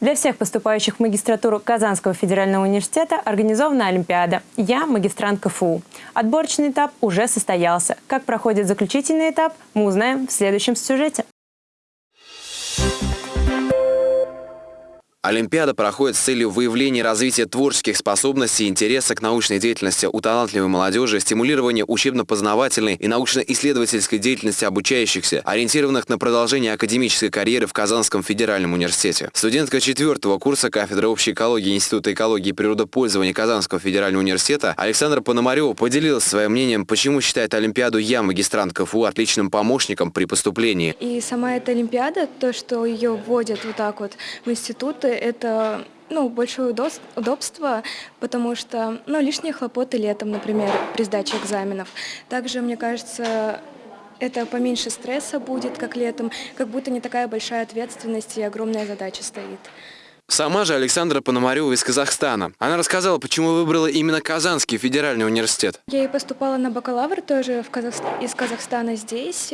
Для всех поступающих в магистратуру Казанского федерального университета организована Олимпиада «Я магистрант КФУ». Отборочный этап уже состоялся. Как проходит заключительный этап, мы узнаем в следующем сюжете. Олимпиада проходит с целью выявления развития творческих способностей и интереса к научной деятельности у талантливой молодежи, стимулирования учебно-познавательной и научно-исследовательской деятельности обучающихся, ориентированных на продолжение академической карьеры в Казанском федеральном университете. Студентка четвертого курса кафедры общей экологии Института экологии и природопользования Казанского федерального университета Александра Пономарева поделилась своим мнением, почему считает Олимпиаду «Я, магистрант КФУ» отличным помощником при поступлении. И сама эта Олимпиада, то, что ее вводят вот так вот в институты, это ну, большое удобство, потому что ну, лишние хлопоты летом, например, при сдаче экзаменов. Также, мне кажется, это поменьше стресса будет, как летом, как будто не такая большая ответственность и огромная задача стоит. Сама же Александра Пономарева из Казахстана. Она рассказала, почему выбрала именно Казанский федеральный университет. Я и поступала на бакалавр тоже в Казах... из Казахстана здесь.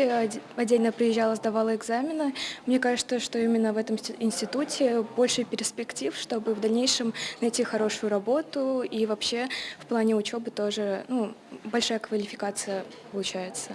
Отдельно приезжала, сдавала экзамены. Мне кажется, что именно в этом институте больше перспектив, чтобы в дальнейшем найти хорошую работу. И вообще в плане учебы тоже ну, большая квалификация получается.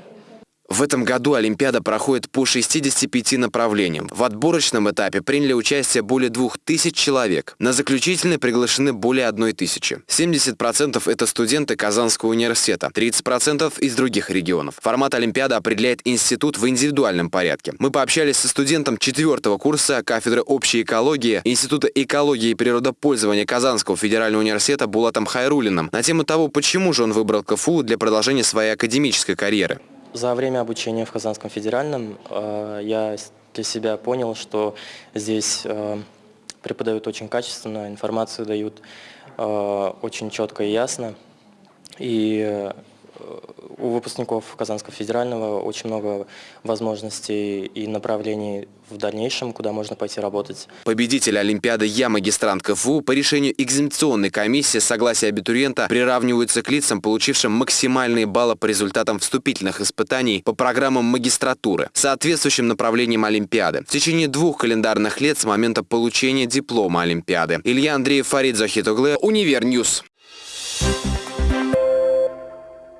В этом году Олимпиада проходит по 65 направлениям. В отборочном этапе приняли участие более 2000 человек. На заключительный приглашены более 1000. 70% это студенты Казанского университета, 30% из других регионов. Формат Олимпиады определяет институт в индивидуальном порядке. Мы пообщались со студентом четвертого курса кафедры общей экологии Института экологии и природопользования Казанского федерального университета Булатом Хайрулиным на тему того, почему же он выбрал КФУ для продолжения своей академической карьеры. За время обучения в Казанском федеральном э, я для себя понял, что здесь э, преподают очень качественно, информацию дают э, очень четко и ясно. И у выпускников Казанского федерального очень много возможностей и направлений в дальнейшем, куда можно пойти работать. Победитель Олимпиады «Я магистрант КФУ» по решению экзаменационной комиссии согласия абитуриента приравниваются к лицам, получившим максимальные баллы по результатам вступительных испытаний по программам магистратуры, соответствующим направлениям Олимпиады. В течение двух календарных лет с момента получения диплома Олимпиады. Илья Андреев, Фарид Захитоглы, Univer News.